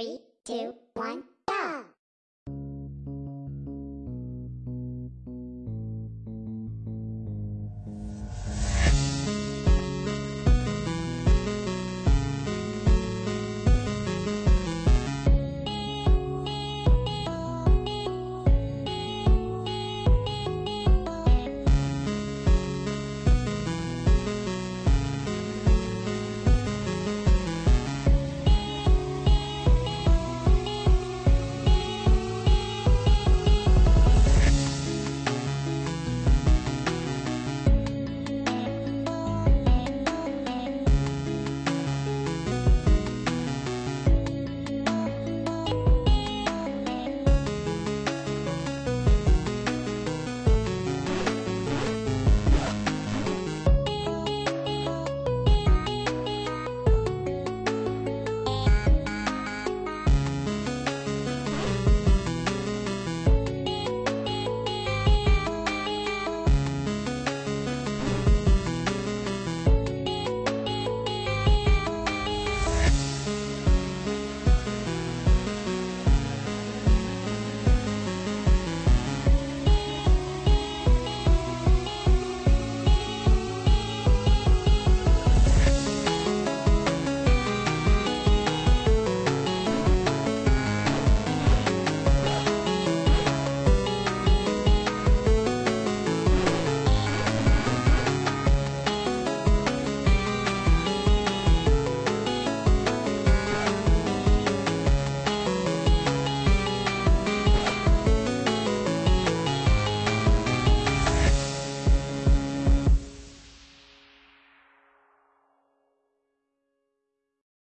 Three, two, one.